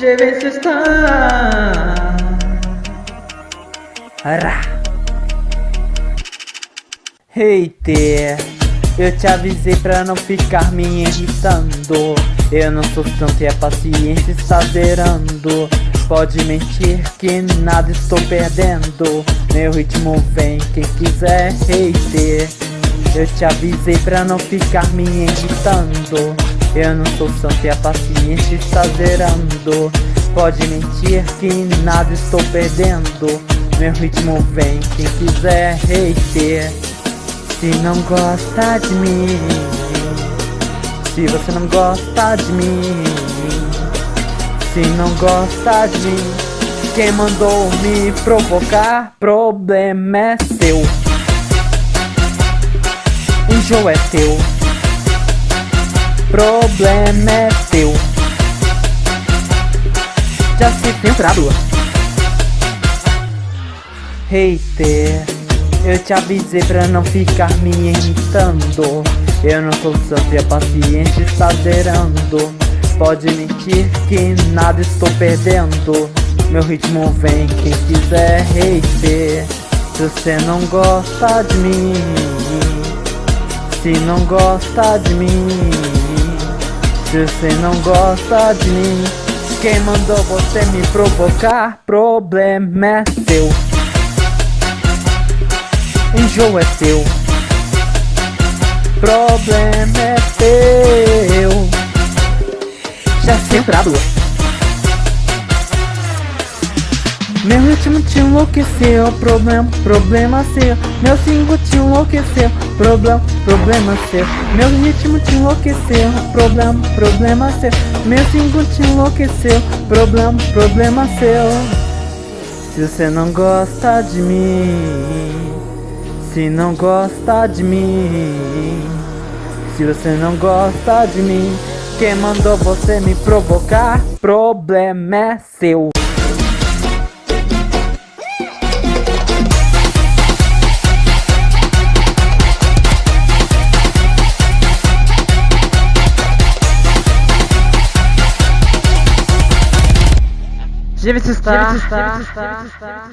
Vais estar. Ará. Hater, eu te avisei pra não ficar me irritando Eu não sou tanto e a paciência está zerando Pode mentir que nada estou perdendo Meu ritmo vem quem quiser hater Eu te avisei pra não ficar me irritando Eu não sou santo e a paciência está zerando Pode mentir que nada estou perdendo. Meu ritmo vem quem quiser hater Se não gosta de mim Se você não gosta de mim se não gosta de mim Quem mandou me provocar Problema é seu. O jogo é teu Problema é teu. Já se filtrado Hater Eu te avisei pra não ficar me irritando. Eu não sou santo e a paciência está zerando Pode mentir que nada estou perdendo. Meu ritmo vem quem quiser hater. Se você não gosta de mim Se não gosta de mim você não gosta de mim Quem mandou você me provocar? Problema é seu. Enjoo é seu. Problema é teu. Já centrado Meu ritmo te enlouqueceu, problema, problema seu Meu single te enlouqueceu, problema, problema seu Meu ritmo te enlouqueceu, problema, problema seu Meu single te enlouqueceu, problema, problema seu Se você não gosta de mim Se não gosta de mim Se você não gosta de mim quem mandou você me provocar? Problema é seu. Deve estar. Deve estar.